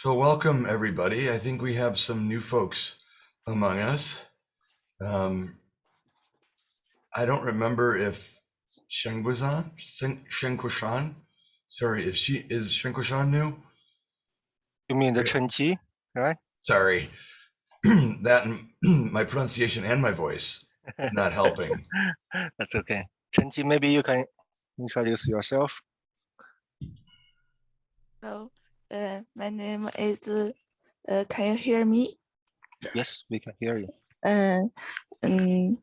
So welcome everybody. I think we have some new folks among us. Um, I don't remember if Shengwazan, Shengkushan, sorry, if she is Shengkushan new. You mean the Chen Qi, right? Sorry, that my pronunciation and my voice not helping. That's okay. Chen Qi, maybe you can introduce yourself. Hello, uh, my name is, uh, can you hear me? Yes, we can hear you. Uh, um,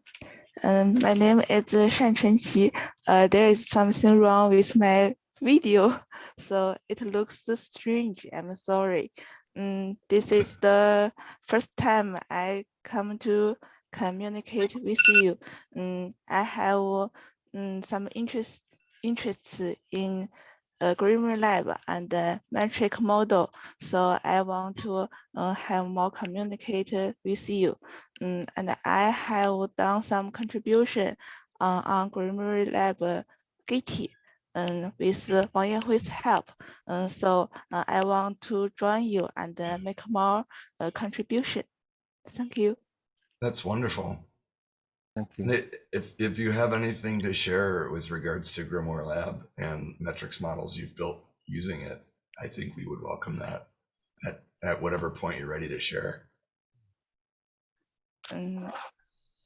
um, my name is Shan Chenqi. Uh, there is something wrong with my video, so it looks strange. I'm sorry. Um, this is the first time I come to communicate with you. Um, I have um, some interest interests in uh, Grimoire Lab and the metric model. So I want to uh, have more communicate with you. Um, and I have done some contribution uh, on Grimoire Lab uh, Gitee um, with Wang Yanhui's help. Uh, so uh, I want to join you and uh, make more uh, contribution. Thank you. That's wonderful. Thank you. If, if you have anything to share with regards to Grimoire Lab and metrics models you've built using it, I think we would welcome that at, at whatever point you're ready to share. Um,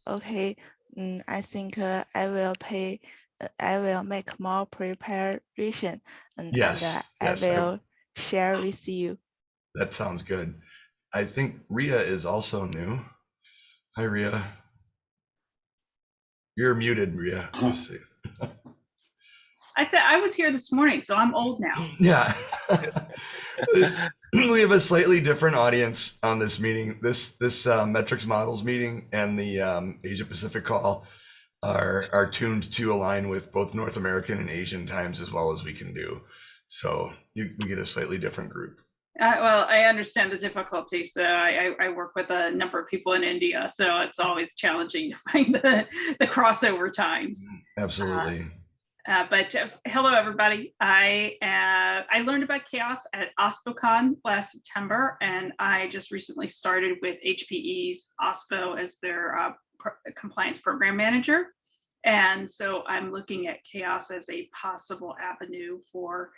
okay, um, I think uh, I will pay, uh, I will make more preparation and, Yes, and uh, yes, I I- will share with you. That sounds good. I think Ria is also new. Hi, Ria. You're muted, Ria. Uh-huh. Let's see. I said I was here this morning, so I'm old now. Yeah. This- we have a slightly different audience on this meeting. This this uh, metrics models meeting and the um, Asia Pacific call are are tuned to align with both North American and Asian times as well as we can do. So you, we get a slightly different group. Uh, well, I understand the difficulty. So I, I, I work with a number of people in India, so it's always challenging to find the, the crossover times. Absolutely. Uh, but uh, hello, everybody. I uh, I learned about CHAOSS at OSPOCon last September, and I just recently started with HPE's OSPO as their uh, pro- compliance program manager. And so I'm looking at CHAOSS as a possible avenue for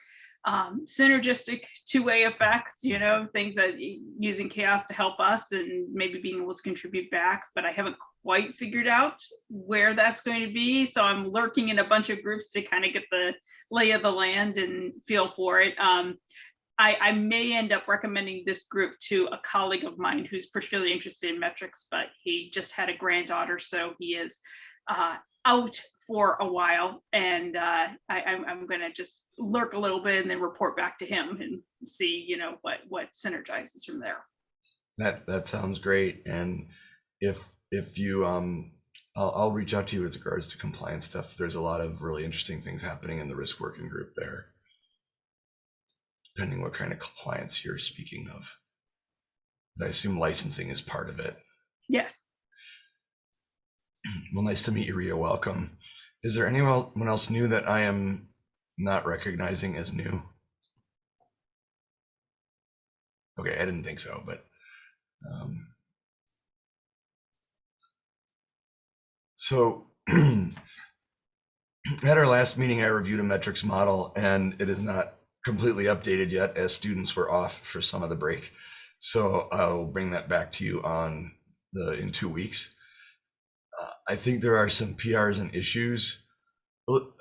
um, synergistic two-way effects, you know, things that using CHAOSS to help us and maybe being able to contribute back, but I haven't quite figured out where that's going to be. So I'm lurking in a bunch of groups to kind of get the lay of the land and feel for it. Um, I, I may end up recommending this group to a colleague of mine who's particularly interested in metrics, but he just had a granddaughter, so he is uh, out for a while. And uh, I, I'm, I'm going to just lurk a little bit and then report back to him and see, you know, what what synergizes from there. That that sounds great. And if if you um I'll, I'll reach out to you with regards to compliance stuff. There's a lot of really interesting things happening in the risk working group there. Depending what kind of compliance you're speaking of. But I assume licensing is part of it. Yes. Well, nice to meet you, Ria. Welcome. Is there anyone else new that I am not recognizing as new? Okay, I didn't think so, but um, so at our last meeting, I reviewed a metrics model, and it is not completely updated yet, as students were off for some of the break. So I'll bring that back to you on the in two weeks. I think there are some PRs and issues.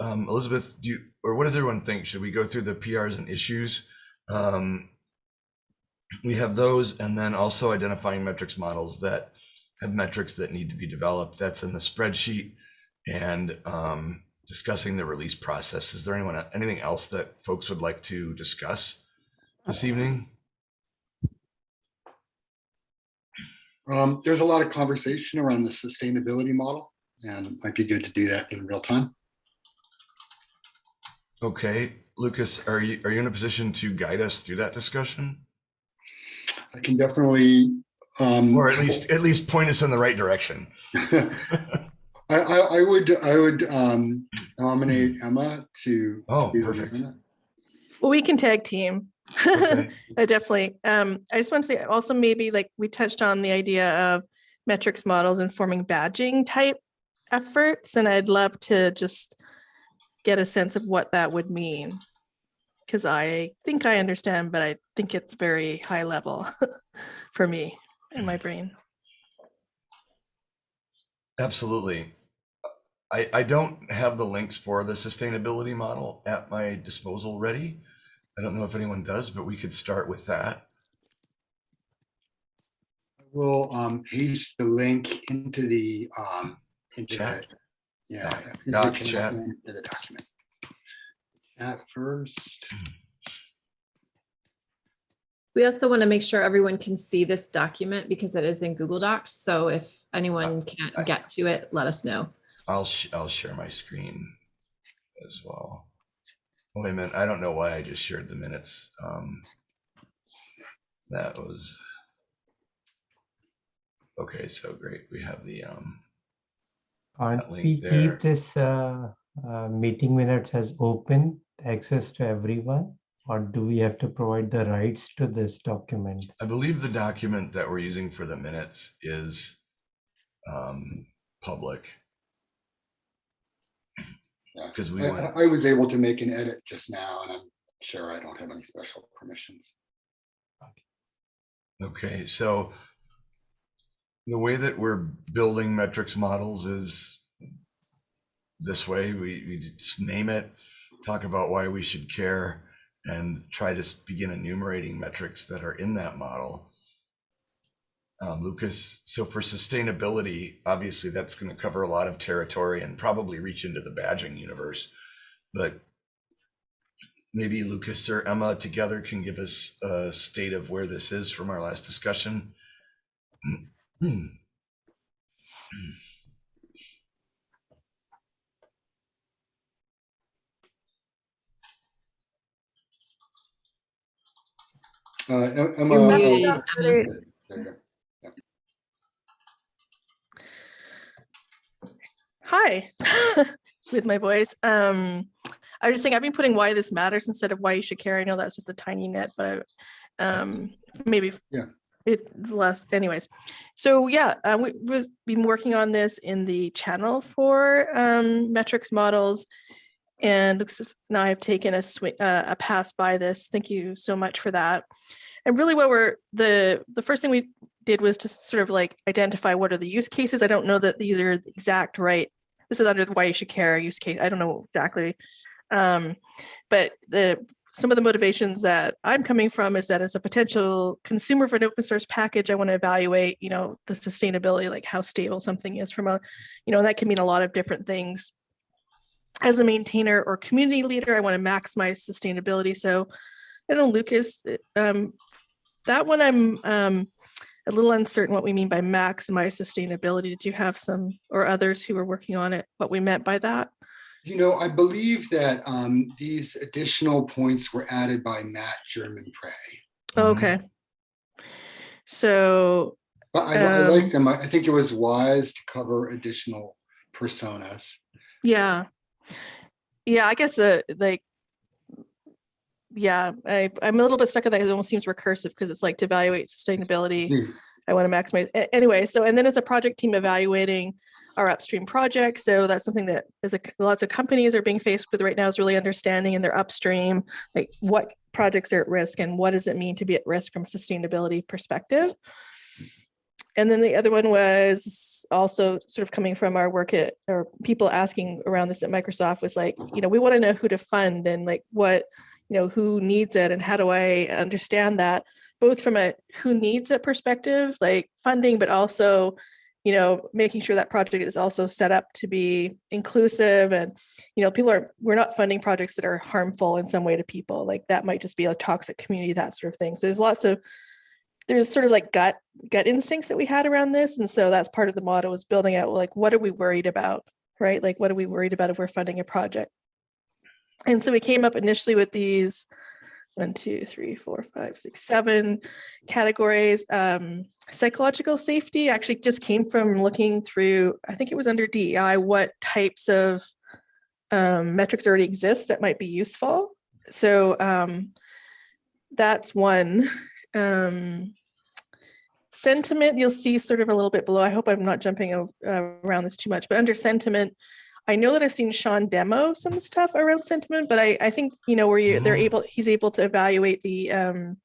Um, Elizabeth, do you, or what does everyone think? Should we go through the PRs and issues? Um, we have those, and then also identifying metrics models that have metrics that need to be developed. That's in the spreadsheet, and um, discussing the release process. Is there anyone anything else that folks would like to discuss this evening? Um, there's a lot of conversation around the sustainability model, and it might be good to do that in real time. Okay, Lucas, are you are you in a position to guide us through that discussion? I can definitely. Um, or at least at least point us in the right direction. I, I, I would I would um, nominate Emma to. Oh, be perfect. Well, we can tag team. Okay. I definitely. Um, I just want to say also maybe like we touched on the idea of metrics models informing badging type efforts, and I'd love to just get a sense of what that would mean. Because I think I understand, but I think it's very high level for me in my brain. Absolutely. I, I don't have the links for the sustainability model at my disposal ready. I don't know if anyone does, but we could start with that. I will um, paste the link into the, um, into Chat. the, yeah. Doc- into the doc chat chat. into the document. At first, We also want to make sure everyone can see this document because it is in Google Docs. So if anyone I- can't get to it, let us know. I'll, sh- I'll share my screen as well. Wait a minute, I don't know why I just shared the minutes. Um, that was. Okay, so great. We have the, um, Can't we there. keep this uh, uh, meeting minutes as open access to everyone? Or do we have to provide the rights to this document? I believe the document that we're using for the minutes is um, public. Yeah. 'Cause we I I was able to make an edit just now and I'm sure I don't have any special permissions. Okay, so the way that we're building metrics models is this way. We, we just name it, talk about why we should care, and try to begin enumerating metrics that are in that model. Um, Lucas, so for sustainability, obviously that's going to cover a lot of territory and probably reach into the badging universe. But maybe Lucas or Emma together can give us a state of where this is from our last discussion. Uh, Em- Emma. You're oh, muted, there Emma. you go. Hi, with my voice. Um, I was just saying I've been putting why this matters instead of why you should care. I know that's just a tiny nit, but um, maybe Yeah. it's less. Anyways, so yeah, uh, we, we've been working on this in the channel for um, metrics models, and looks as- now I've taken a swing, uh, a pass by this. Thank you so much for that. And really, what we're the the first thing we did was to sort of like identify what are the use cases. I don't know that these are the exact right this is under the why you should care use case. I don't know exactly. Um, but the some of the motivations that I'm coming from is that as a potential consumer for an open source package, I want to evaluate, you know, the sustainability, like how stable something is from a, you know, that can mean a lot of different things. As a maintainer or community leader, I want to maximize sustainability. So I don't know, Lucas, um, that one I'm um, a little uncertain what we mean by maximize sustainability. Did you have some or others who were working on it, what we meant by that? You know, I believe that um, these additional points were added by Matt German Prey. Mhm. Okay. So, But I, I like Um, them. I I think it was wise to cover additional personas. yeah. Yeah, I guess uh, like, yeah, I, I'm a little bit stuck on that. It almost seems recursive because it's like to evaluate sustainability. Hmm. I want to maximize. Anyway, so and then as a project team evaluating our upstream projects. So that's something that is a, lots of companies are being faced with right now is really understanding in their upstream, like what projects are at risk and what does it mean to be at risk from a sustainability perspective. And then the other one was also sort of coming from our work at, or people asking around this at Microsoft was like, you know, we want to know who to fund and like what, you know, who needs it and how do I understand that? Both from a who needs it perspective, like funding, but also, you know, making sure that project is also set up to be inclusive and, you know, people are, we're not funding projects that are harmful in some way to people. Like that might just be a toxic community, that sort of thing. So there's lots of, there's sort of like gut, gut instincts that we had around this. And so that's part of the model was building out like, what are we worried about? Right? Like, what are we worried about if we're funding a project? And so we came up initially with these one, two, three, four, five, six, seven categories. Um, psychological safety actually just came from looking through, I think it was under DEI, what types of um, metrics already exist that might be useful. So um, that's one. Um, sentiment, you'll see sort of a little bit below. I hope I'm not jumping around this too much, but under sentiment, I know that I've seen Sean demo some stuff around sentiment, but I, I think, you know, where you, they're Mhm. able, he's able to evaluate the um,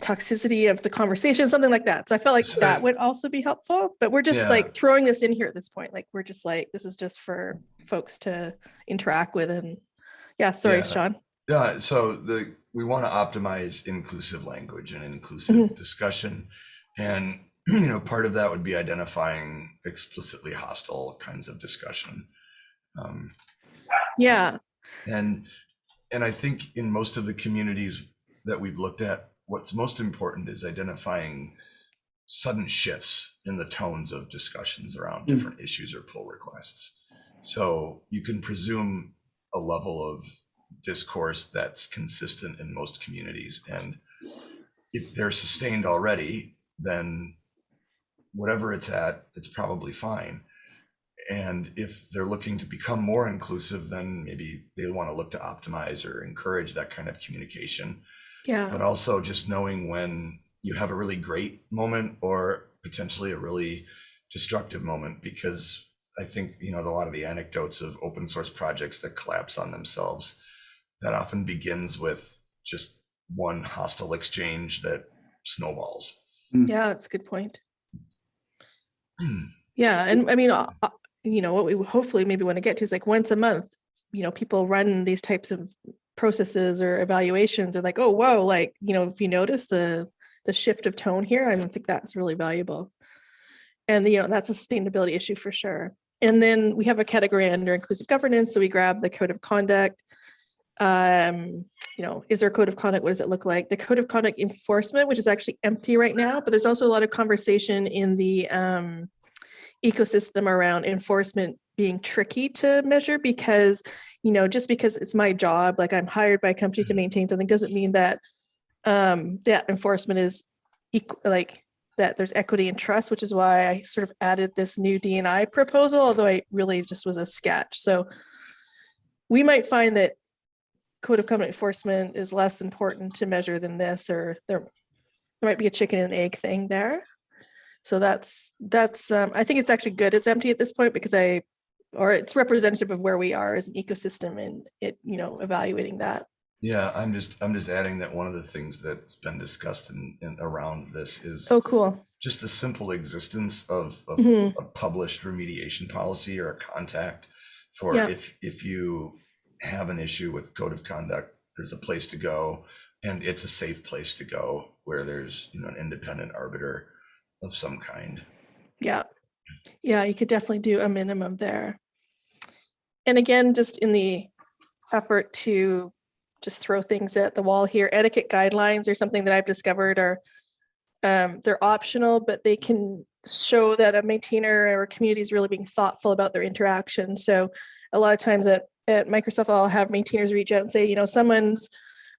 toxicity of the conversation, something like that. So I felt like So- that would also be helpful, but we're just Yeah. like throwing this in here at this point. Like, we're just like, this is just for folks to interact with and, yeah, sorry, Yeah. Sean. Yeah, so the we want to optimize inclusive language and inclusive discussion. And you know, part of that would be identifying explicitly hostile kinds of discussion. Um, Yeah, and and I think in most of the communities that we've looked at, what's most important is identifying sudden shifts in the tones of discussions around Mm. different issues or pull requests. So you can presume a level of discourse that's consistent in most communities. And if they're sustained already, then whatever it's at, it's probably fine. And if they're looking to become more inclusive, then maybe they want to look to optimize or encourage that kind of communication. yeah. But also just knowing when you have a really great moment or potentially a really destructive moment, because I think, you know, a lot of the anecdotes of open source projects that collapse on themselves, that often begins with just one hostile exchange that snowballs. Hmm. Yeah, that's a good point. Hmm. Yeah, and I mean, you know, what we hopefully maybe want to get to is like once a month, you know, people run these types of processes or evaluations are like, oh, whoa, like, you know, if you notice the the shift of tone here, I think that's really valuable. And you know, that's a sustainability issue for sure. And then we have a category under inclusive governance. So we grab the code of conduct. Um, you know, is there a code of conduct? What does it look like? The code of conduct enforcement, which is actually empty right now, but there's also a lot of conversation in the um, ecosystem around enforcement being tricky to measure because, you know, just because it's my job, like I'm hired by a company to maintain something, doesn't mean that um, that enforcement is equal, like that there's equity and trust, which is why I sort of added this new DNI proposal, although I really just was a sketch. So we might find that code of conduct enforcement is less important to measure than this, or there, there might be a chicken and egg thing there. So that's, that's, um, I think it's actually good it's empty at this point because I, or it's representative of where we are as an ecosystem and it, you know, evaluating that. Yeah, I'm just I'm just adding that one of the things that's been discussed in, in around this is Oh, cool. just the simple existence of, of Mhm. a published remediation policy or a contact for Yeah. if if you have an issue with code of conduct, there's a place to go, and it's a safe place to go where there's you know an independent arbiter of some kind. Yeah. Yeah, you could definitely do a minimum there. And again, just in the effort to just throw things at the wall here, etiquette guidelines or something that I've discovered are um, they're optional, but they can show that a maintainer or community is really being thoughtful about their interaction. So a lot of times at, at Microsoft, I'll have maintainers reach out and say, you know, someone's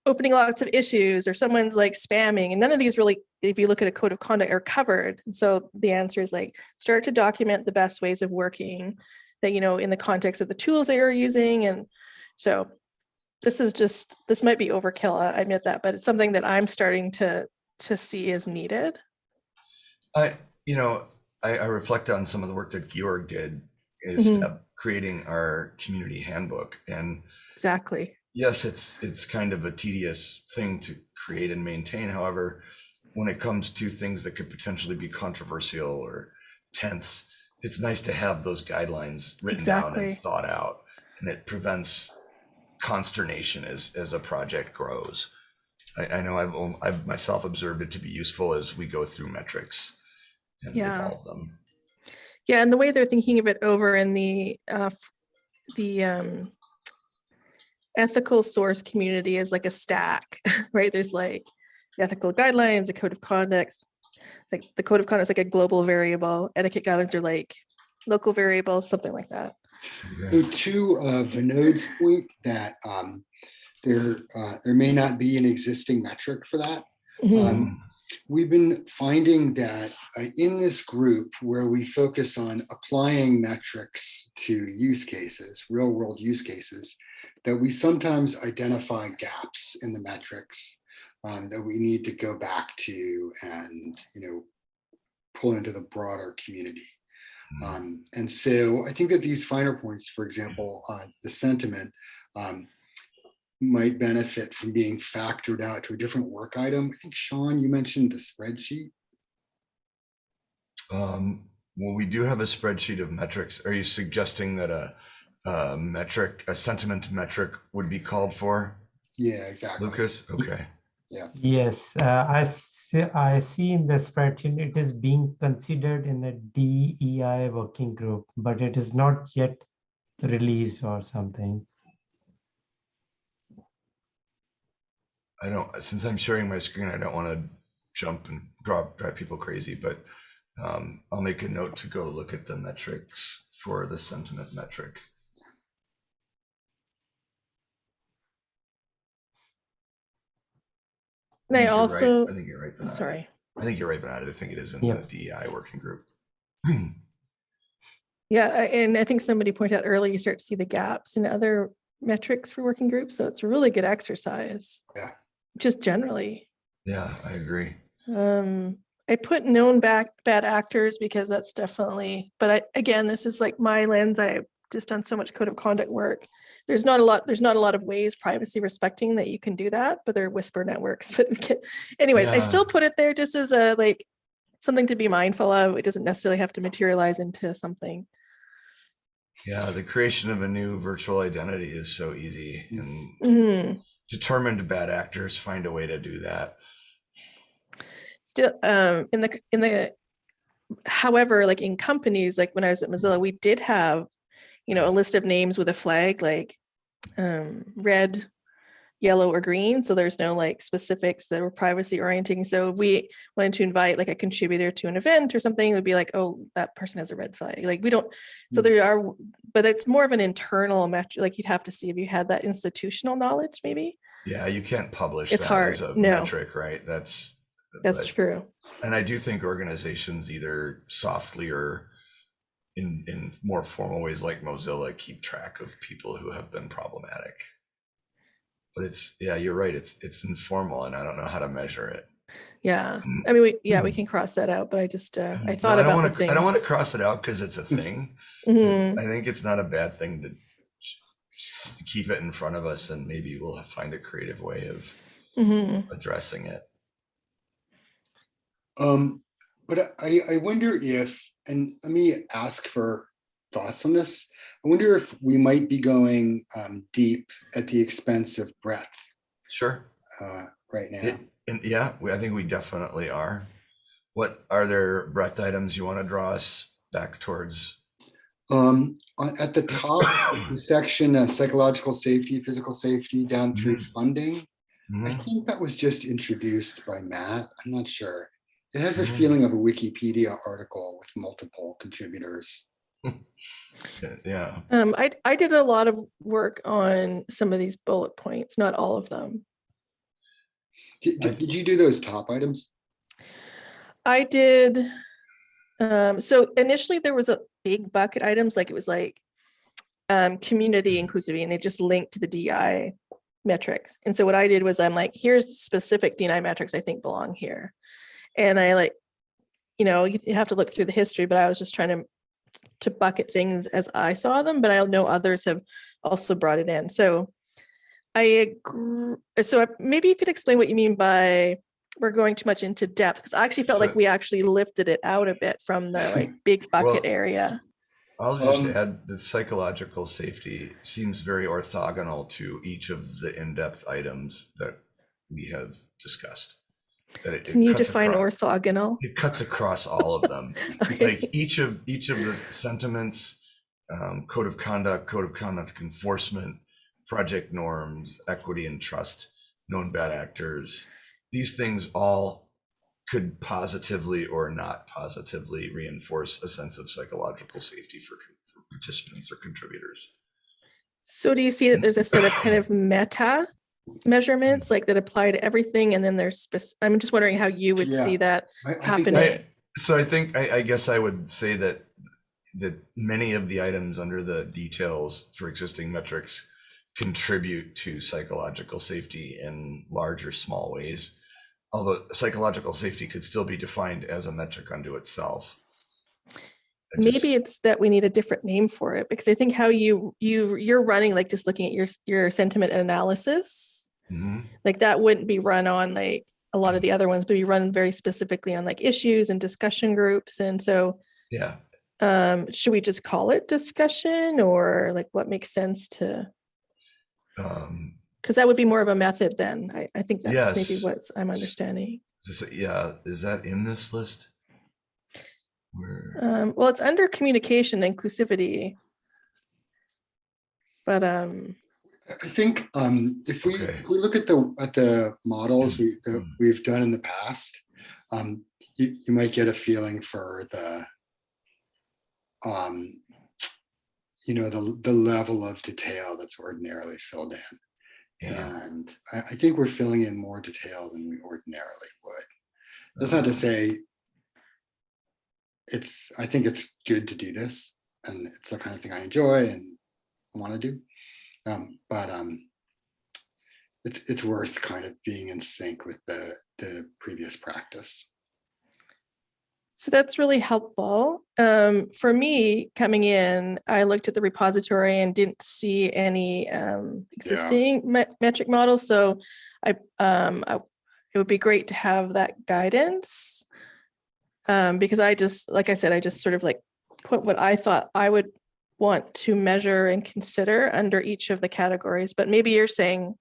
opening lots of issues or someone's like spamming and none of these really, if you look at a code of conduct are covered. And so the answer is like, start to document the best ways of working that, you know, in the context of the tools that you're using. And so this is just, this might be overkill, I admit that, but it's something that I'm starting to, to see is needed. I you know I, I reflect on some of the work that Georg did is Mhm. uh, creating our community handbook and Exactly. Yes, it's it's kind of a tedious thing to create and maintain. However, when it comes to things that could potentially be controversial or tense, it's nice to have those guidelines written down and thought out, and it prevents consternation as as a project grows. I, I know I've I've myself observed it to be useful as we go through metrics and Yeah. evolve them. Yeah, and the way they're thinking of it over in the uh, the um, ethical source community is like a stack, right? There's like the ethical guidelines, the code of conduct. Like the code of conduct is like a global variable. Etiquette guidelines are like local variables, something like that. So to uh, Vinod's point that um, there, uh, there may not be an existing metric for that. Mhm. Um, We've been finding that uh, in this group where we focus on applying metrics to use cases, real world use cases, that we sometimes identify gaps in the metrics um, that we need to go back to and, you know, pull into the broader community. Mm. Um, and so I think that these finer points, for example, uh, the sentiment um, might benefit from being factored out to a different work item. I think Sean, you mentioned the spreadsheet. Um, well, we do have a spreadsheet of metrics. Are you suggesting that a, a metric, a sentiment metric would be called for? Yeah, exactly. Lucas? Okay. Yeah. Yes, uh, I see, I see in the spreadsheet, it is being considered in the DEI working group, but it is not yet released or something. I don't, since I'm sharing my screen, I don't want to jump and drive, drive people crazy, but um, I'll make a note to go look at the metrics for the sentiment metric. And I think you're right. also, I think you're right. I'm sorry. I think you're right, Venata. I think it is in Yeah. the DEI working group. Yeah, and I think somebody pointed out earlier, you start to see the gaps in other metrics for working groups. So it's a really good exercise. Yeah. Just generally. Yeah, I agree. Um, I put known back bad actors because that's definitely, but I, again, this is like my lens. I've just done so much code of conduct work. There's not a lot, there's not a lot of ways privacy respecting that you can do that, but there are whisper networks. But we can- anyways, I still put it there just as a like something to be mindful of. It doesn't necessarily have to materialize into something. Yeah, the creation of a new virtual identity is so easy and Mhm. determined bad actors find a way to do that. still um in the in the however like in companies like when i was at mozilla we did have you know a list of names with a flag like um red yellow or green so there's no like specifics that were privacy orienting so if we wanted to invite like a contributor to an event or something it would be like oh that person has a red flag like we don't so Mm. there are but it's more of an internal metric like you'd have to see if you had that institutional knowledge maybe Yeah, you can't publish It's that as hard, a no. metric, right? That's that's true And I do think organizations either softly or in in more formal ways like Mozilla keep track of people who have been problematic. But it's yeah, you're right. It's it's informal and I don't know how to measure it. yeah Mm. i mean we yeah we can cross that out but i just uh i No, thought I don't about wanna, things I don't want to cross it out because it's a thing. Mhm. I think it's not a bad thing to keep it in front of us and maybe we'll find a creative way of Mhm. addressing it. Um, but I, I wonder if, and let me ask for thoughts on this. I wonder if we might be going um, deep at the expense of breadth Sure. uh, right now. It, and yeah, we, I think we definitely are. What are there breadth items you want to draw us back towards? Um, on- at the top, of the section, uh, psychological safety, physical safety, down through funding. I Mhm. think that was just introduced by Matt. I'm not sure. It has the Mhm. feeling of a Wikipedia article with multiple contributors. Yeah. Um, I, I did a lot of work on some of these bullet points, not all of them. Did, did did you do those top items? I did, um, so initially there was a big bucket items, like it was like um, community inclusivity, and they just linked to the DI metrics. And so what I did was I'm like, here's specific DNI metrics I think belong here. And I like, you know, you you have to look through the history, but I was just trying to to bucket things as I saw them, but I know others have also brought it in. So I agree. So maybe you could explain what you mean by we're going too much into depth because I actually felt like we actually lifted it out a bit from the like big bucket Well, area. I'll just Um, add that psychological safety seems very orthogonal to each of the in-depth items that we have discussed. That it- it Can you define across- orthogonal? It cuts across all of them. Okay. like each of each of the sentiments um, code of conduct code of conduct enforcement project norms equity and trust known bad actors these things all could positively or not positively reinforce a sense of psychological safety for, for participants or contributors So do you see that there's a sort of kind of meta measurements like that apply to everything and then there's I'm just wondering how you would Yeah. see that I- I happening. I, so I think I, I guess I would say that that many of the items under the details for existing metrics contribute to psychological safety in large or small ways. Although psychological safety could still be defined as a metric unto itself. Just- Maybe it's that we need a different name for it because I think how you you you're running like just looking at your your sentiment analysis Mhm. like that wouldn't be run on like a lot of the other ones, but you run very specifically on like issues and discussion groups. And so Yeah, um should we just call it discussion or like what makes sense to um, because that would be more of a method then. I, I think that's maybe Yes. what I'm understanding. is this- yeah, is that in this list? Where, Um, well, it's under communication inclusivity. But um, I think um, if we, Okay. if we look at the, at the models we, that Mm. we've done in the past, um, you, you might get a feeling for the, um, you know, the, the level of detail that's ordinarily filled in. yeah, And I, I think we're filling in more detail than we ordinarily would. That's not to uh, say it's, I think it's good to do this and it's the kind of thing I enjoy and want to do. Um, but um, it's, it's worth kind of being in sync with the, the previous practice. so that's really helpful. Um, for me, coming in, I looked at the repository and didn't see any um, existing met- metric models. So I, um, I, it would be great to have that guidance. Um, because I just, like I said, I just sort of like put what I thought I would want to measure and consider under each of the categories. But maybe you're saying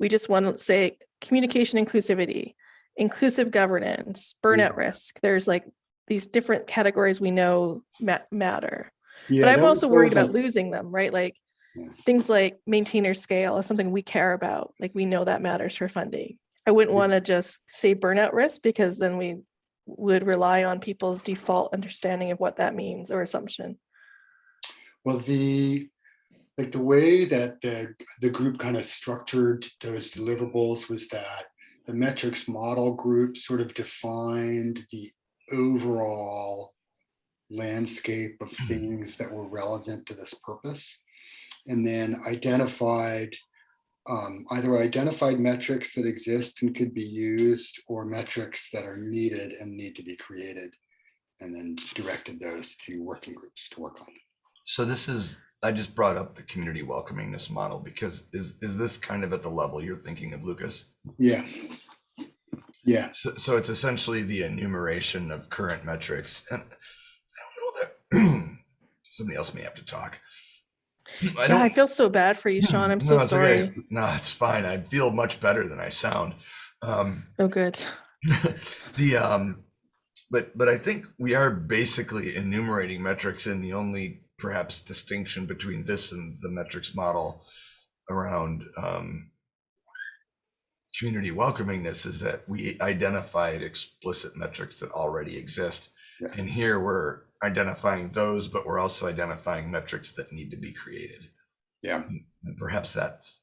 we just want to say communication inclusivity, inclusive governance, burnout risk. There's like these different categories we know ma- matter. Yeah, But I'm also worried about losing them, right? Like Yeah. things like maintainer scale is something we care about. Like we know that matters for funding. I wouldn't Yeah. want to just say burnout risk because then we would rely on people's default understanding of what that means or assumption. Well, the, like the way that the, the group kind of structured those deliverables was that the metrics model group sort of defined the overall landscape of hmm. things that were relevant to this purpose. And then identified, um, either identified metrics that exist and could be used or metrics that are needed and need to be created. And then directed those to working groups to work on. so this is, I just brought up the community welcomingness model because is, is this kind of at the level you're thinking of, Lucas? Yeah. Yeah, So, so it's essentially the enumeration of current metrics and I don't know that, somebody else may have to talk. I Yeah, I feel so bad for you, Sean. I'm so No, it's okay. sorry. No, it's fine. I feel much better than I sound. Um, Oh, good. the um but but i think we are basically enumerating metrics and the only perhaps distinction between this and the metrics model around um community welcomingness is that we identified explicit metrics that already exist Yeah. and here we're identifying those but we're also identifying metrics that need to be created Yeah. and perhaps that's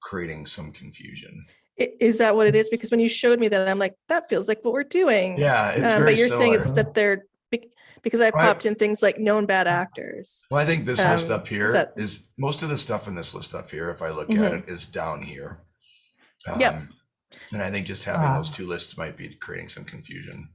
creating some confusion Is that what it is? Because when you showed me that, I'm like, that feels like what we're doing. yeah it's Um, but you're saying it's that they're because I Right. popped in things like known bad actors. Well, I think this list Um, up here is that- most of the stuff in this list up here, if I look Mhm. at it, is down here. Yep. Um, And I think just having Ah. those two lists might be creating some confusion.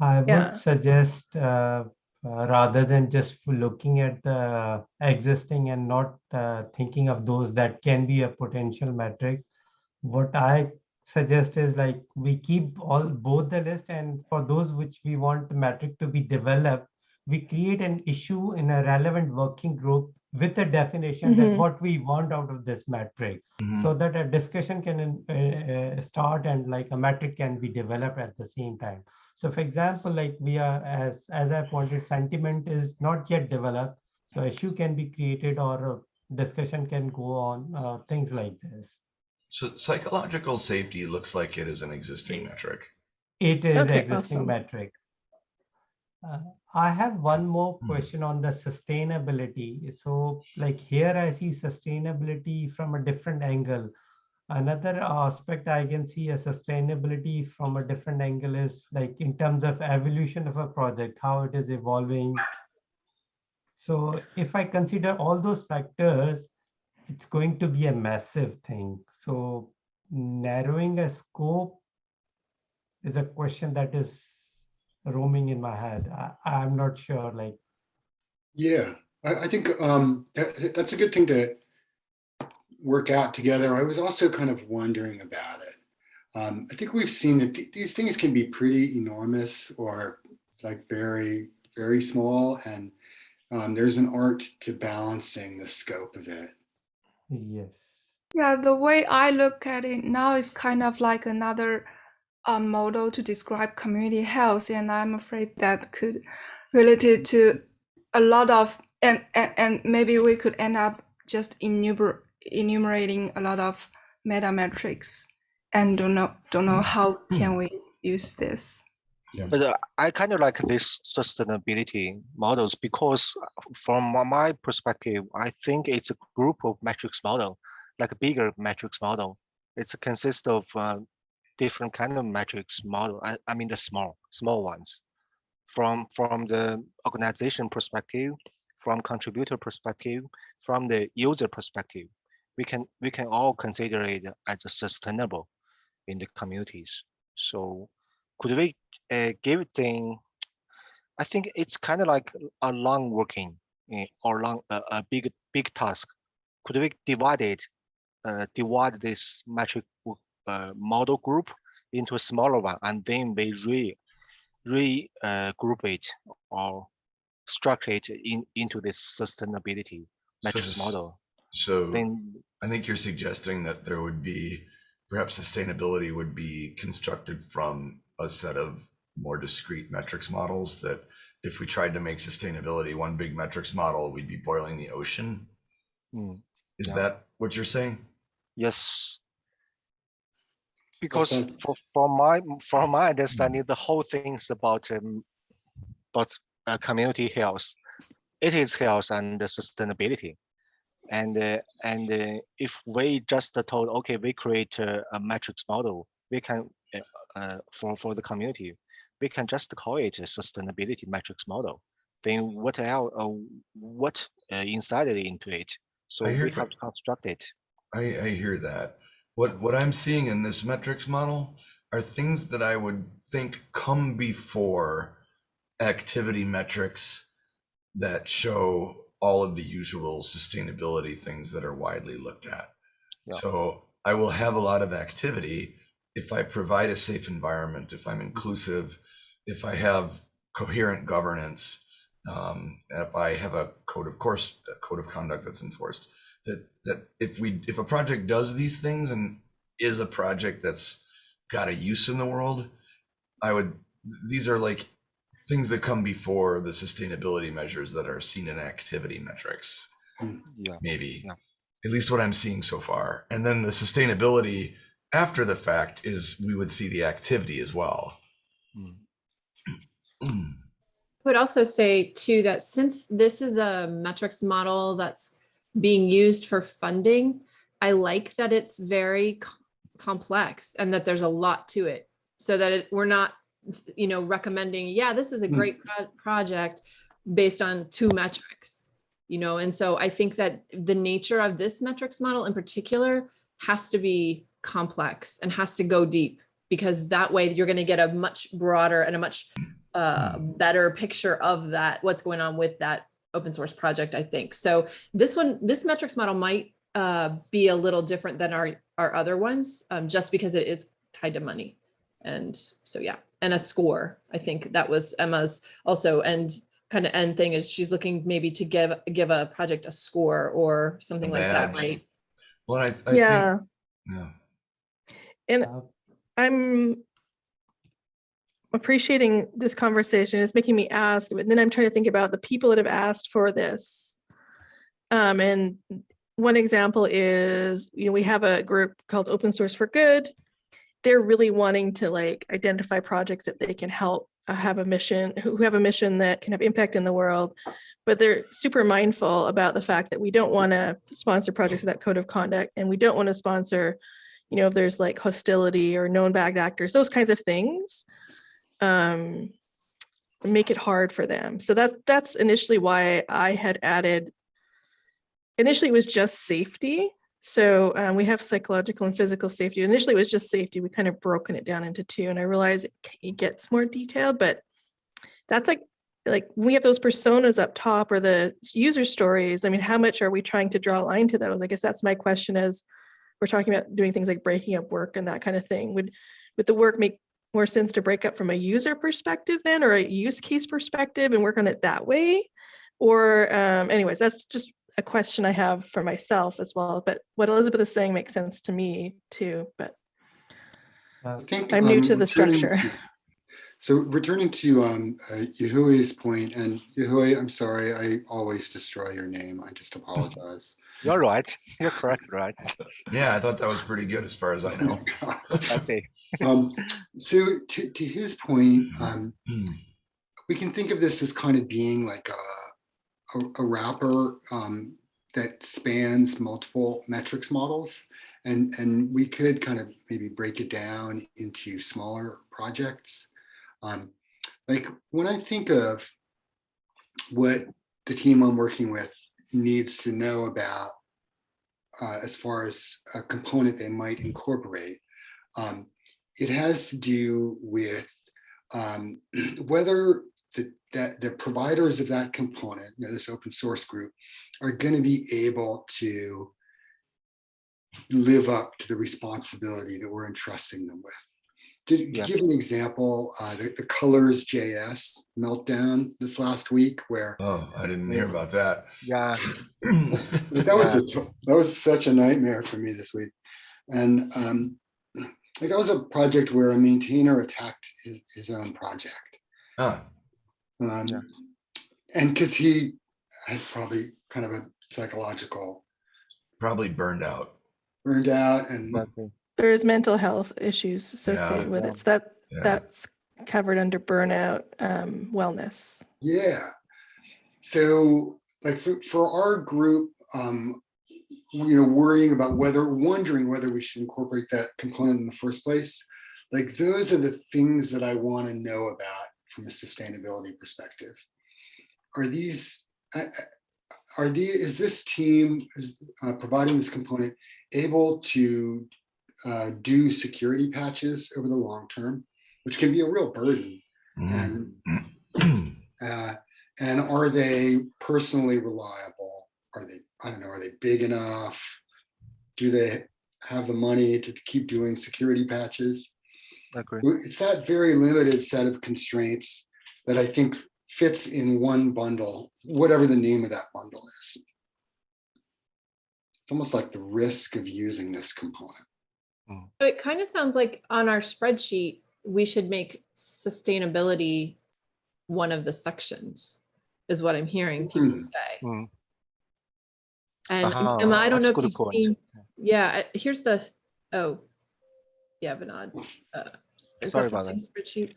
I would Yeah. suggest uh, uh, rather than just looking at the existing and not uh, thinking of those that can be a potential metric, what I suggest is like we keep all both the list and for those which we want the metric to be developed, we create an issue in a relevant working group with a definition Mhm. that what we want out of this metric Mhm. so that a discussion can uh, uh, start and like a metric can be developed at the same time. So for example, like we are, as, as I pointed, sentiment is not yet developed. So issue can be created or a discussion can go on, uh, things like this. So psychological safety looks like it is an existing metric. It is Okay, existing awesome. metric. Uh, I have one more Hmm. question on the sustainability. So like here I see sustainability from a different angle. Another aspect I can see a sustainability from a different angle is like in terms of evolution of a project, how it is evolving. So if I consider all those factors, it's going to be a massive thing. So narrowing a scope is a question that is roaming in my head. I, I'm not sure, like, Yeah, I, I think um, that, that's a good thing to work out together. I was also kind of wondering about it. Um, I think we've seen that th- these things can be pretty enormous or like very, very small. And um, there's an art to balancing the scope of it. yes. Yeah, the way I look at it now is kind of like another uh, model to describe community health, and I'm afraid that could relate to a lot of and and, and maybe we could end up just enumer- enumerating a lot of meta metrics, and don't know don't know how can we use this. But uh, I kind of like this sustainability models because uh, from my- my perspective, I think it's a group of metrics model, like a bigger metrics model. It's consists of uh, different kind of metrics model. I, I mean the small, small ones. From from the organization perspective, from contributor perspective, from the user perspective, we can we can all consider it as a sustainable in the communities. So could we uh, give thing? I think it's kind of like a long working eh, or long a, a big big task. Could we divide it, uh, divide this metric uh, model group into a smaller one, and then we re re uh, group it or structure it in into this sustainability metric s- model? So Then I think you're suggesting that there would be perhaps sustainability would be constructed from a set of more discrete metrics models that if we tried to make sustainability one big metrics model, we'd be boiling the ocean. mm, Is Yeah. that what you're saying? Yes. Because that- for, from my from my understanding, the whole thing is about um, about uh, community health. It is health and the sustainability, and uh, and uh, if we just told okay, we create a, a metrics model, we can uh, uh, for for the community, we can just call it a sustainability metrics model. Then what else? Uh, what uh, inside it into it? So we have to construct it. I, I hear that. What what I'm seeing in this metrics model are things that I would think come before activity metrics that show all of the usual sustainability things that are widely looked at. Yeah. So I will have a lot of activity if I provide a safe environment, if I'm inclusive, if I have coherent governance, um, if I have a code of course, a code of conduct that's enforced that that if we if a project does these things and is a project that's got a use in the world i would these are like things that come before the sustainability measures that are seen in activity metrics Yeah. maybe Yeah. at least what i'm seeing so far and then the sustainability after the fact is we would see the activity as well Mm. Mm. I would also say too that since this is a metrics model that's being used for funding, I like that it's very complex and that there's a lot to it. So that it, we're not, you know, recommending, yeah, this is a Hmm. great pro- project based on two metrics, you know, and so I think that the nature of this metrics model in particular has to be complex and has to go deep because that way you're going to get a much broader and a much uh, better picture of that, what's going on with that open source project, I think. So this one, this metrics model might uh, be a little different than our, our other ones, um, just because it is tied to money. And so, yeah, and a score. I think that was Emma's also and kind of end thing is she's looking maybe to give, give a project a score or something like that, right? well I, I Yeah, think yeah and Uh, I'm appreciating this conversation. It's making me ask, but then I'm trying to think about the people that have asked for this. Um, and one example is, you know, we have a group called Open Source for Good. They're really wanting to like identify projects that they can help uh, have a mission, who have a mission that can have impact in the world. But they're super mindful about the fact that we don't want to sponsor projects without code of conduct, and we don't want to sponsor you know, if there's like hostility or known bad actors, those kinds of things, um, make it hard for them. So that's that's initially why I had added initially it was just safety. So um, we have psychological and physical safety. Initially it was just safety. We kind of broken it down into two and I realize it, it gets more detailed, but that's like, like we have those personas up top or the user stories. I mean, how much are we trying to draw a line to those? I guess that's my question is we're talking about doing things like breaking up work and that kind of thing. Would, would the work make more sense to break up from a user perspective then or a use case perspective and work on it that way? Or um, anyways, that's just a question I have for myself as well. But what Elizabeth is saying makes sense to me too. But Uh, I think I'm new um, to the structure. to- So returning to um, uh, Yahui's point, and Yahui, I'm sorry, I always destroy your name. I just apologize. You're right. You're correct, right? Yeah, I thought that was pretty good as far as I know. Okay. Um, So to, to his point, um, Hmm. we can think of this as kind of being like a, a, a wrapper um, that spans multiple metrics models. And, and we could kind of maybe break it down into smaller projects. Um, like when I think of what the team I'm working with needs to know about uh, as far as a component they might incorporate, um, it has to do with um, whether the, that the providers of that component, you know, this open source group, are going to be able to live up to the responsibility that we're entrusting them with. To, to Yeah. give an example, uh, the, the colors JS meltdown this last week, where Oh, I didn't hear about that. Yeah. like, that was a t- that was such a nightmare for me this week, and um, like that was a project where a maintainer attacked his, his own project, Huh. Um, Yeah. and because he had probably kind of a psychological Probably burned out. burned out, and Exactly. there's mental health issues associated with it. So that Yeah. that's covered under burnout um, wellness. Yeah. So like for, for our group, um, you know, worrying about whether, wondering whether we should incorporate that component in the first place, like those are the things that I want to know about from a sustainability perspective. Are these, are the, is this team is uh, providing this component able to uh, do security patches over the long term, which can be a real burden? Mhm. And uh, and are they personally reliable? Are they, I don't know, are they big enough? Do they have the money to keep doing security patches? Agree. It's that very limited set of constraints that I think fits in one bundle, whatever the name of that bundle is. It's almost like the risk of using this component. So it kind of sounds like on our spreadsheet, we should make sustainability one of the sections, is what I'm hearing people Hmm. say. Hmm. And Ah, Emma, I don't that's know if you've point. seen, yeah, uh, here's the, oh, yeah, Vinod. uh, is Sorry that about same Spreadsheet.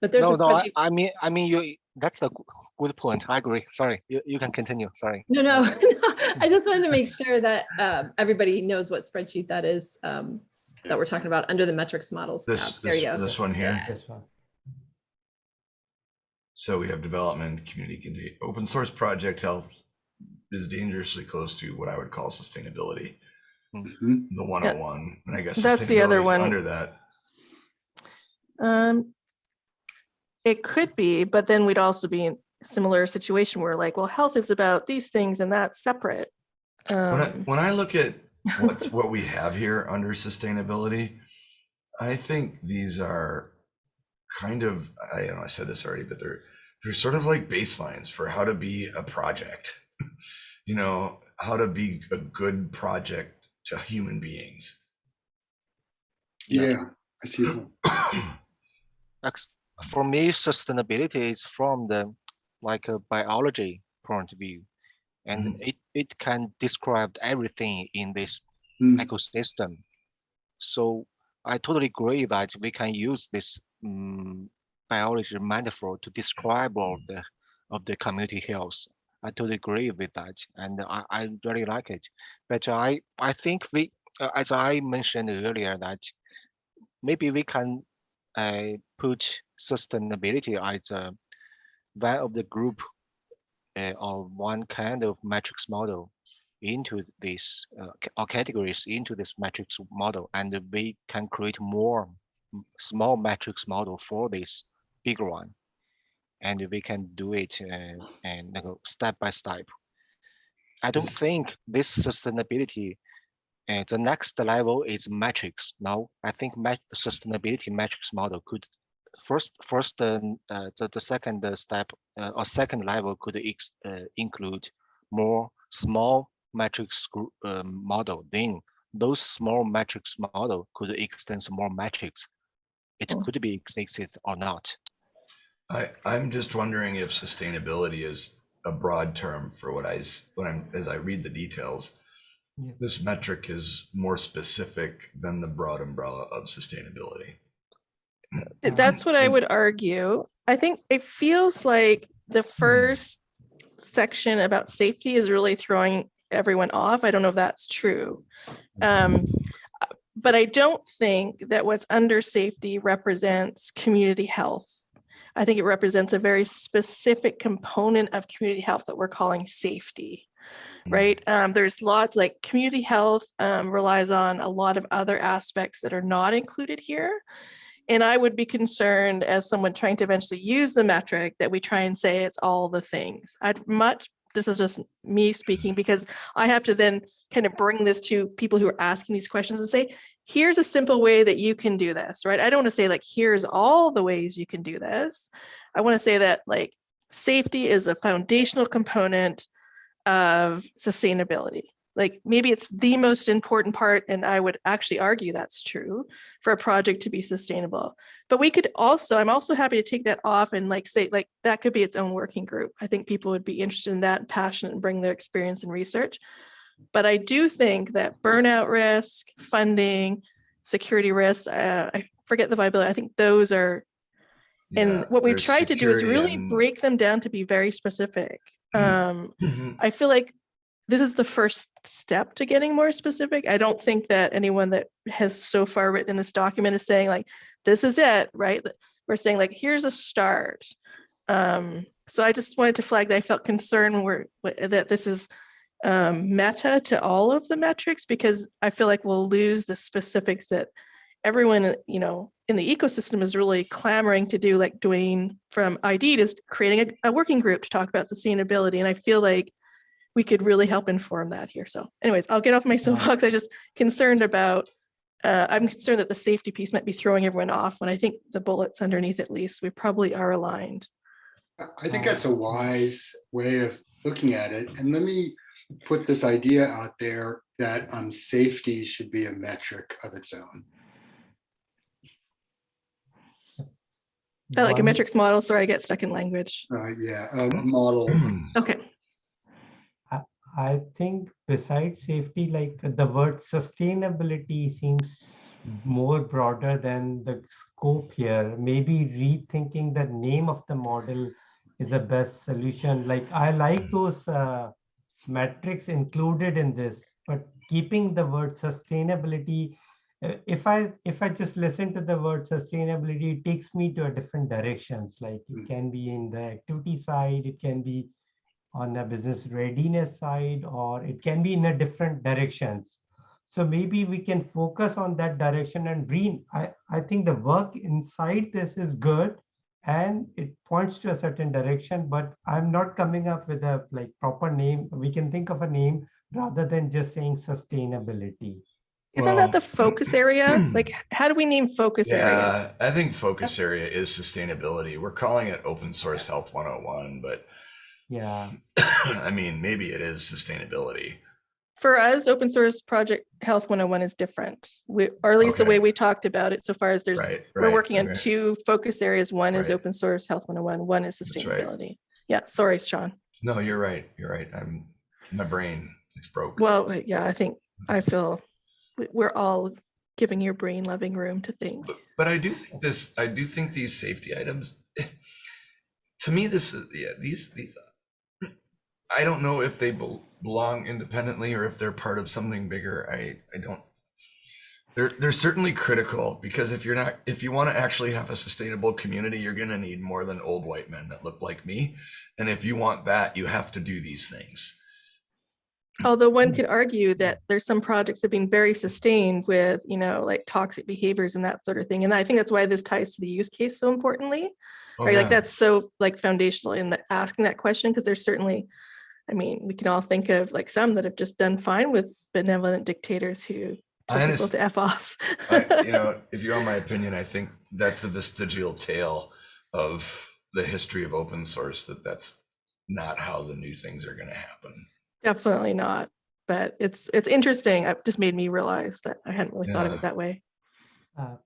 But there's No, a no, I, spreadsheet, I mean, I mean, you, that's the good point. I agree. Sorry, you, you can continue. Sorry. no, no, I just wanted to make sure that um, everybody knows what spreadsheet that is um, that we're talking about under the metrics models. tab. This, There you this, go. this one here. Yeah. This one. So we have development, community, open source project health is dangerously close to what I would call sustainability. The 101. And I guess That's the other one. Under that. Um, it could be, but then we'd also be in a similar situation where like, well, health is about these things and that's separate. When I, Um, when I look at what's what we have here under sustainability, I think these are kind of I know I said this already, but they're they're sort of like baselines for how to be a project. you know, how to be a good project to human beings. Yeah. Yeah, I see. the For me, sustainability is from the like a biology point of view. And Mhm. it, it can describe everything in this Mm. ecosystem. So I totally agree that we can use this mm, biology metaphor to describe all of the of the community health. I totally agree with that, and I, I really like it. But I I think we, uh, as I mentioned earlier, that maybe we can uh, put sustainability as a one of the group uh, or one kind of matrix model into this uh, or categories into this matrix model, and we can create more small matrix model for this bigger one, and we can do it uh, and like, step by step. I don't think this sustainability and the next level is metrics. Now, I think sustainability metrics model could first, first, uh, uh, the, the second uh, step uh, or second level could ex- uh, include more small metrics um, model. Then those small metrics model could extend more metrics. It Oh. could be existed or not. I, I'm just wondering if sustainability is a broad term for what I, s- when I'm, as I read the details. Yeah. This metric is more specific than the broad umbrella of sustainability. That's what I would argue. I think it feels like the first section about safety is really throwing everyone off. I don't know if that's true. Um, uh, but I don't think that what's under safety represents community health. I think it represents a very specific component of community health that we're calling safety. Mm. Right. Um, there's lots like community health um, relies on a lot of other aspects that are not included here. And I would be concerned as someone trying to eventually use the metric that we try and say it's all the things. I'd much, this is just me speaking because I have to then kind of bring this to people who are asking these questions and say, here's a simple way that you can do this, right? I don't want to say like, here's all the ways you can do this. I want to say that like safety is a foundational component of sustainability. Like maybe it's the most important part, and I would actually argue that's true for a project to be sustainable. But we could also, I'm also happy to take that off and like say, like that could be its own working group. I think people would be interested in that passionate and bring their experience and research. But I do think that burnout risk, funding, security risks, uh, I forget the viability. I think those are and Yeah, what we tried to do is really and- break them down to be very specific. Mhm. Um, Mhm. I feel like this is the first step to getting more specific. I don't think that anyone that has so far written in this document is saying like, this is it, right? We're saying like, here's a start. Um, so I just wanted to flag that I felt concerned when we're, that this is um, meta to all of the metrics because I feel like we'll lose the specifics that everyone, uh, you know, in the ecosystem is really clamoring to do, like Dwayne from ID is creating a, a working group to talk about sustainability. And I feel like we could really help inform that here. So anyways, I'll get off my soapbox. I'm just concerned about, uh, I'm concerned that the safety piece might be throwing everyone off when I think the bullets underneath at least, we probably are aligned. I- I think that's a wise way of looking at it. And let me put this idea out there that um, safety should be a metric of its own. I like a metrics model. Sorry, I get stuck in language. Uh, yeah, a a model. Okay. I think besides safety, like the word sustainability seems more broader than the scope here. Maybe rethinking the name of the model is the best solution. Like I like those uh, metrics included in this, but keeping the word sustainability. uh, If I if I just listen to the word sustainability, it takes me to a different directions. Like it can be in the activity side, it can be on the business readiness side, or it can be in a different directions. So maybe we can focus on that direction and re, I, I think the work inside this is good and it points to a certain direction, but I'm not coming up with a like proper name. We can think of a name rather than just saying sustainability. Isn't Well, that the focus area? Like, how do we name focus areas? Yeah, I think focus area is sustainability. We're calling it open source health 101, but Yeah, I mean, maybe it is sustainability. For us, open source project health 101 is different. We, or at least the way Okay. we talked about it so far as there's, Right. we're working on right. two focus areas. One is open source health 101, one is right. sustainability. Yeah, sorry, Sean. No, you're right. You're right. I'm my brain is broke. Well, uh, yeah, I think, I mm-hmm. feel we- we're all giving your brain loving room to think. But, but I do think this. I do think these safety items. To me, this is yeah. These these. I don't know if they bel- belong independently or if they're part of something bigger. I I don't. They're they're certainly critical because if you're not if you want to actually have a sustainable community, you're going to need more than old white men that look like me. And if you want that, you have to do these things. Although one could argue that there's some projects that have been very sustained with, you know, like toxic behaviors and that sort of thing. And I think that's why this ties to the use case so importantly. Oh, right? yeah. Like that's so like foundational in the, asking that question because there's certainly, I mean, we can all think of like some that have just done fine with benevolent dictators who I tell people to f off. I, you know, if you want my opinion, I think that's the vestigial tail of the history of open source. That that's not how the new things are going to happen. Definitely not. But it's it's interesting. It just made me realize that I hadn't really thought of it that way. Uh,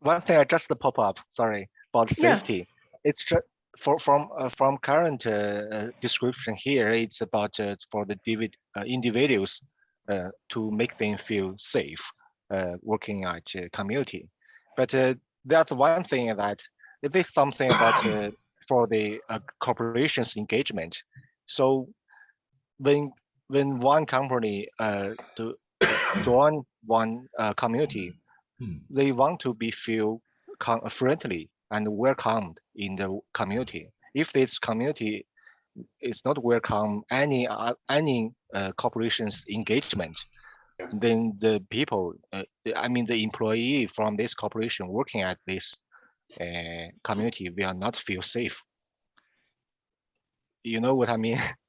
One thing I just pop up, sorry, about Yeah. safety. It's just for from uh, from current uh, uh, description here. It's about uh, for the uh, individuals uh, to make them feel safe uh, working at community. But uh, that's one thing that it is something about uh, for the uh, corporations engagement. So when when one company uh, to join one uh, community, Hmm. they want to be feel friendly and welcomed in the community. If this community is not welcome any uh, any uh, corporation's engagement, then the people, uh, I mean the employee from this corporation working at this uh, community will not feel safe. You know what I mean?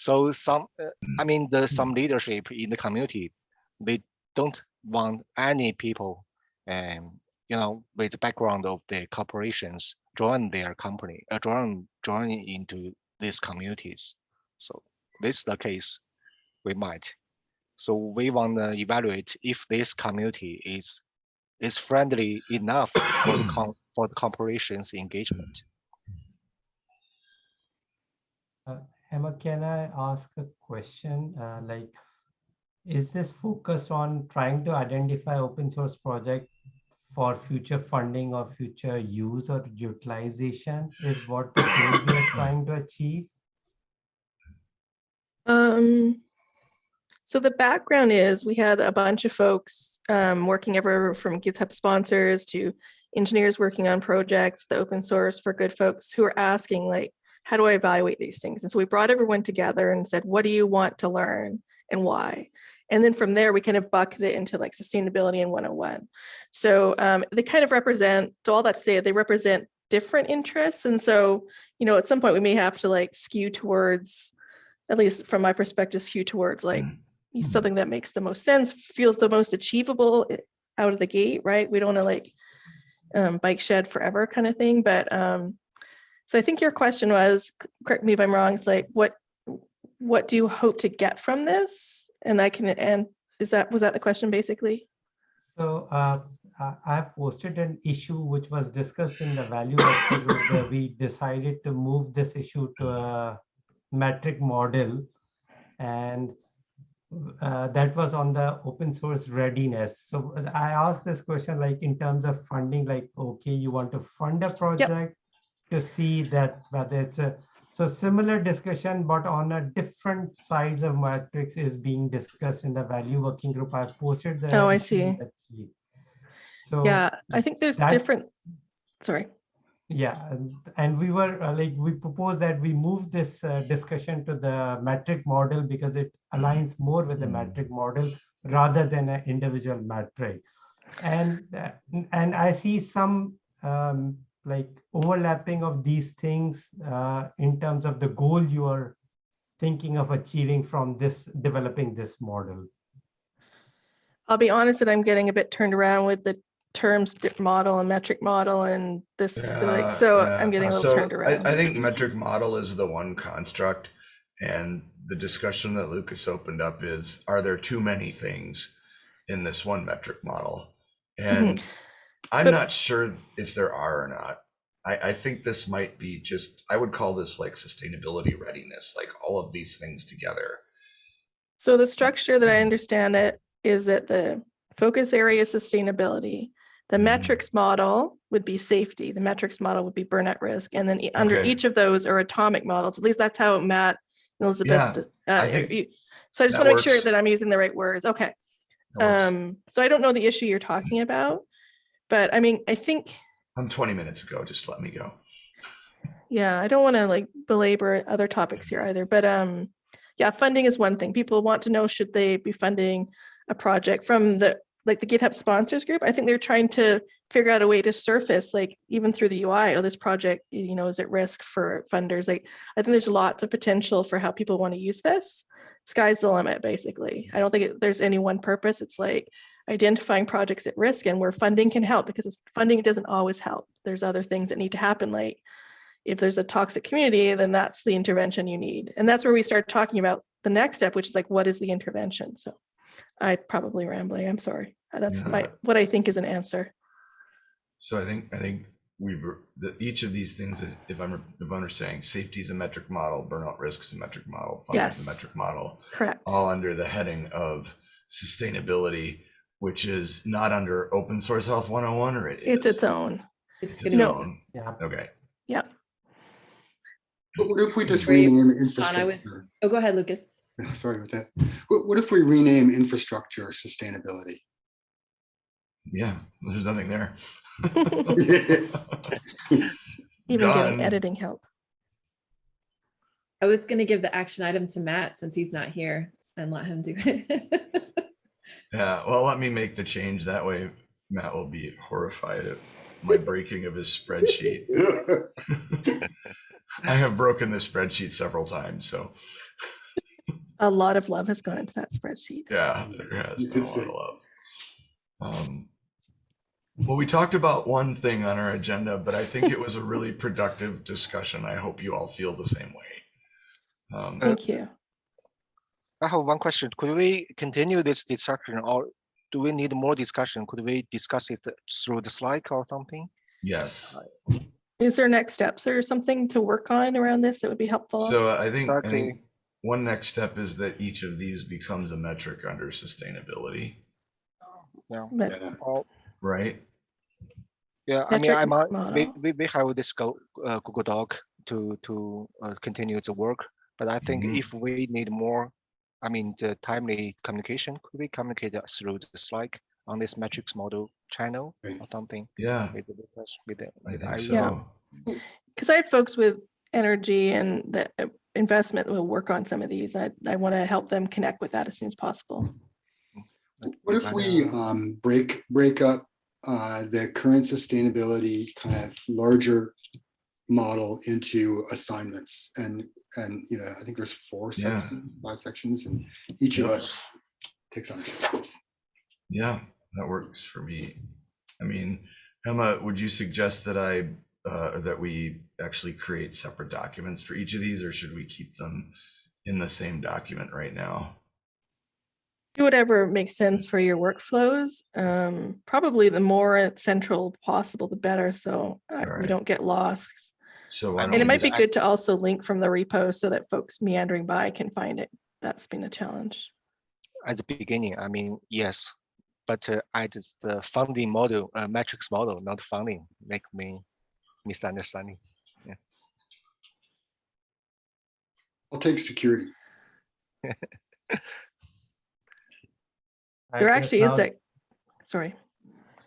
So some, uh, I mean, the some leadership in the community, they don't want any people, um, you know, with the background of the corporations join their company, uh, join join into these communities. So this is the case, we might. So we want to evaluate if this community is is friendly enough for the for the corporations engagement. Emma, can I ask a question? Uh, like, is this focus on trying to identify open source project for future funding or future use or utilization is what the goal we are trying to achieve? Um, so the background is we had a bunch of folks um, working ever from GitHub sponsors to engineers working on projects, the open source for good folks who are asking like, how do I evaluate these things? And so we brought everyone together and said, what do you want to learn and why? And then from there, we kind of bucket it into like sustainability and 101. So um, they kind of represent, so all that to say, they represent different interests. And so, you know, at some point we may have to like skew towards, at least from my perspective, skew towards like Mm. something that makes the most sense, feels the most achievable out of the gate, right? We don't want to like um, bike shed forever kind of thing. But um, so I think your question was, correct me if I'm wrong, it's like, what, what do you hope to get from this? And I can, and is that, was that the question basically? So uh, I I have posted an issue which was discussed in the value where we decided to move this issue to a metric model. And uh, that was on the open source readiness. So I asked this question like in terms of funding, like, okay, you want to fund a project to see that whether it's a, so similar discussion, but on a different sides of matrix is being discussed in the value working group. I've posted the. Oh, I see. So. Yeah, I think there's that- different, sorry. Yeah, and- and we were uh, like, we proposed that we move this uh, discussion to the metric model because it aligns more with the Mm. metric model rather than an individual metric. And, uh, and I see some um, like overlapping of these things uh, in terms of the goal you are thinking of achieving from this, developing this model. I'll be honest that I'm getting a bit turned around with the terms model and metric model and this, like, so yeah. I'm getting a little So turned around. I, I think metric model is the one construct, and the discussion that Lucas opened up is: Are there too many things in this one metric model? And I'm But- not sure if there are or not. I, I think this might be just. I would call this like sustainability readiness, like all of these things together. So the structure that I understand it is that the focus area is sustainability. The Mhm. metrics model would be safety. The metrics model would be burnout risk. And then e- under Okay. each of those are atomic models. At least that's how Matt and Elizabeth. Yeah, I uh, you- So I just want to make sure that I'm using the right words. Okay. Um, so I don't know the issue you're talking about, but I mean, I think, I'm 20 minutes ago. Just let me go. yeah, I don't want to like belabor other topics here either, but um, yeah, funding is one thing. People want to know, should they be funding a project from the, like the GitHub sponsors group? I think they're trying to figure out a way to surface, like even through the UI, oh, this project, you know, is at risk for funders. Like, I think there's lots of potential for how people want to use this. Sky's the limit, basically. I don't think it- there's any one purpose. It's like identifying projects at risk and where funding can help because funding doesn't always help. There's other things that need to happen, like if there's a toxic community, then that's the intervention you need. And that's where we start talking about the next step, which is like, what is the intervention? So I probably rambling, I'm sorry. That's my, what I think is an answer. So I think, I think we've, the, each of these things is, if I'm, if I'm understanding, safety is a metric model, burnout risk is a metric model, funding is a metric model, Correct. all under the heading of sustainability, which is not under open source health 101 or it It's is? its own. It's It's its be- No. own. Yeah. Okay. Yeah. But what if we just Brave. rename Sean, I was- infrastructure? Oh, go ahead, Lucas. Yeah, Sorry about that. What, what if we rename infrastructure sustainability? Yeah, there's nothing there. Even Done. getting editing help. I was gonna give the action item to Matt since he's not here and let him do it. Yeah, well, let me make the change. That way Matt will be horrified at my breaking of his spreadsheet. I have broken the spreadsheet several times, so A lot of love has gone into that spreadsheet. yeah, there has been a lot of love. Um, well, we talked about one thing on our agenda, but I think it was a really productive discussion. I hope you all feel the same way. Um, Thank you. I have one question. Could we continue this discussion or do we need more discussion? Could we discuss it through the slide or something? yes. Is there next steps or something to work on around this that would be helpful? So I think, I think one next step is that each of these becomes a metric under sustainability, Yeah. But Yeah. Or, right? yeah, I mean, I'm, we, model. we, we have this go, uh, Google Doc to, to uh, continue the work. But I think Mhm. if we need more, I mean, the timely communication, could be communicated through the Slack on this metrics model channel Right. or something? Yeah, With the, with the- with I think idea? so. because I have folks with energy and the uh, investment will work on some of these. I, I want to help them connect with that as soon as possible. What if we um, break, break up uh, the current sustainability kind of larger model into assignments and, and, you know, I think there's four Yeah. sections, five sections, and each of us takes on Yeah, that works for me. I mean, Emma, would you suggest that I, uh, that we actually create separate documents for each of these, or should we keep them in the same document right now? Do whatever makes sense for your workflows. Um, probably the more central possible, the better. So uh, we don't get lost. So why And don't And it we might be just- good to also link from the repo so that folks meandering by can find it. That's been a challenge. at the beginning, I mean, yes, but uh, I just the funding model, uh, matrix model, not funding, make me misunderstanding. I'll take security. There actually is that, sorry.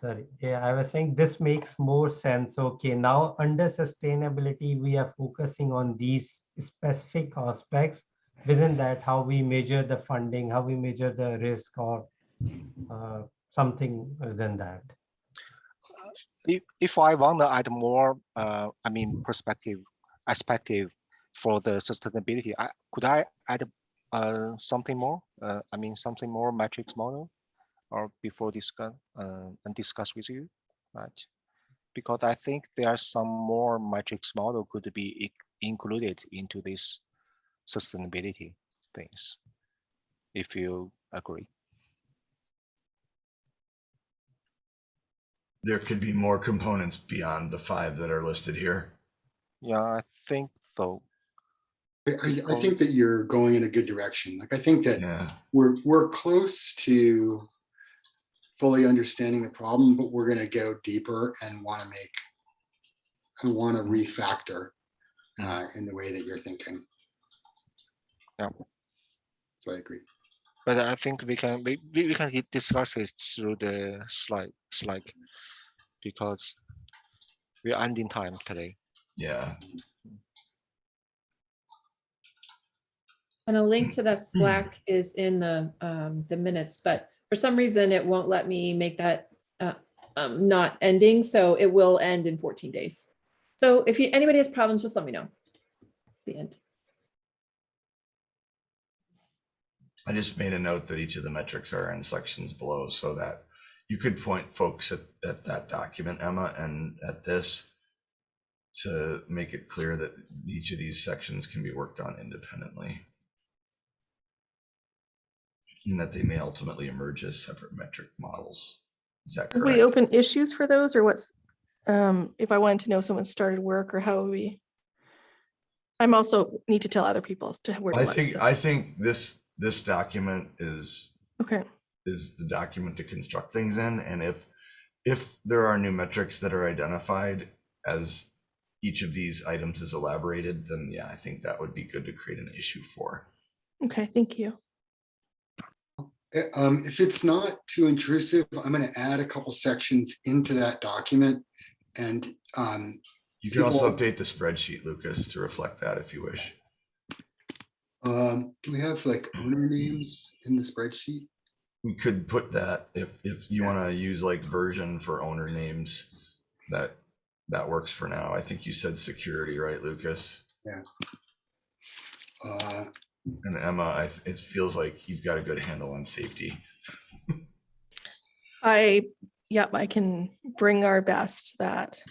Sorry, yeah, I was saying this makes more sense. Okay, now under sustainability, we are focusing on these specific aspects. Within that, how we measure the funding, how we measure the risk or uh, something than that. If, if I want to add more, uh, I mean, perspective, perspective for the sustainability, I, could I add uh, something more? Uh, I mean, something more metrics model or before discuss uh, and discuss with you, right? Because I think there are some more matrix model could be included into this sustainability things, if you agree. There could be more components beyond the five that are listed here. Yeah, I think so. I, I, I think that you're going in a good direction. Like, I think that Yeah, we're, we're close to fully understanding the problem, but we're gonna go deeper and wanna make, and wanna refactor uh, in the way that you're thinking. Yeah. So I agree. But I think we can we, we we can discuss this through the slide slide because we are ending time today. Yeah, And a link to that Slack is in the, um, the minutes, but for some reason it won't let me make that, uh, um, not ending, so it will end in fourteen days. So if you, anybody has problems, just let me know. The end. I just made a note that each of the metrics are in sections below so that you could point folks at, at that document, Emma, and at this to make it clear that each of these sections can be worked on independently. And that they may ultimately emerge as separate metric models. Is that Would correct? we open issues for those or what's, um, if I wanted to know someone started work or how would we? I'm also need to tell other people to where to I look, think, so- I think this, this document is Okay, is the document to construct things in. And if, if there are new metrics that are identified as each of these items is elaborated, then yeah, I think that would be good to create an issue for. okay, thank you. Eh, Um, if it's not too intrusive, I'm gonna add a couple sections into that document. And, um, You can also update the spreadsheet, Lucas, to reflect that if you wish. um, do we have like owner names in the spreadsheet? We could put that, if, if you want to use like version for owner names, that, that works for now. I think you said security, right, Lucas? Uh, And Emma, I, it feels like you've got a good handle on safety. I, yep, I can bring our best that.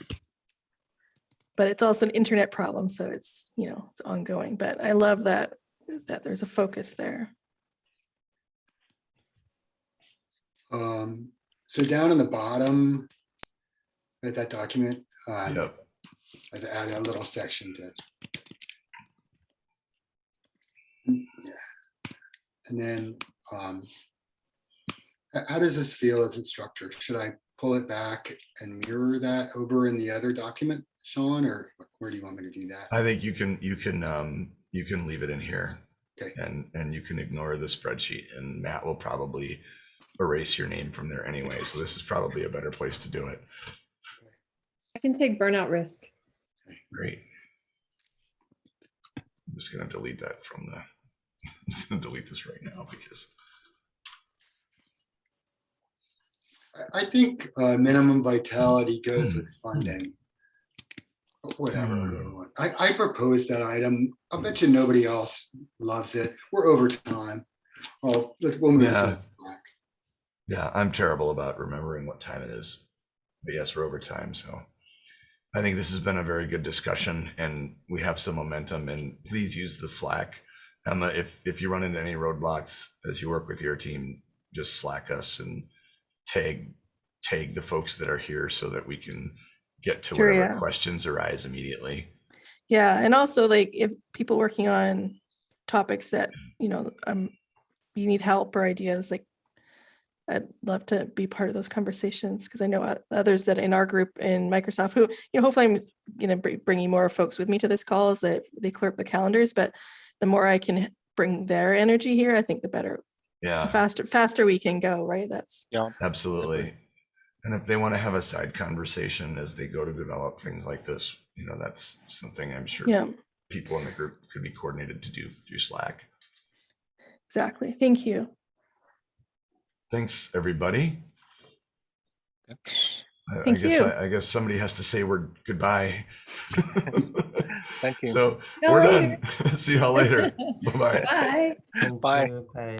But it's also an internet problem, so it's, you know, it's ongoing, but I love that, that there's a focus there. um, so down in the bottom, at that document, um, Yep. I've added a little section to. Mm, Yeah. And then, um, how does this feel as it's structured? Should I pull it back and mirror that over in the other document, Sean, or where do you want me to do that? I think you can, you can, um, you can leave it in here. Okay. And, and you can ignore the spreadsheet and Matt will probably erase your name from there anyway. So this is probably a better place to do it. I can take burnout risk. Great. I'm just gonna delete that from the, I'm just gonna delete this right now because I, I think, uh, minimum vitality goes with funding. Whatever. Hmm. I, I proposed that item. I bet you nobody else loves it. We're over time. Well, let's, we'll move. Yeah. Slack. Yeah, I'm terrible about remembering what time it is. But yes, we're over time, so. I think this has been a very good discussion and we have some momentum and please use the Slack. Emma, if, if you run into any roadblocks as you work with your team, just Slack us and tag, tag the folks that are here so that we can get to Sure, whatever yeah. questions arise immediately. Yeah, and also like if people working on topics that, you know, um, you need help or ideas, like I'd love to be part of those conversations because I know others that in our group in Microsoft who, you know, hopefully I'm going to bringing more folks with me to this call as that they clear up the calendars, but the more I can bring their energy here, I think the better, the Yeah. faster, faster we can go, right? That's, yeah. Absolutely. And if they want to have a side conversation as they go to develop things like this, you know, that's something I'm sure yeah, people in the group could be coordinated to do through Slack. exactly. Thank you. Thanks, everybody. Yep. I- I guess, you. I I guess somebody has to say we're goodbye. Thank you. So No, we're later. done. See y'all later. Bye-bye. Bye. Bye. Bye.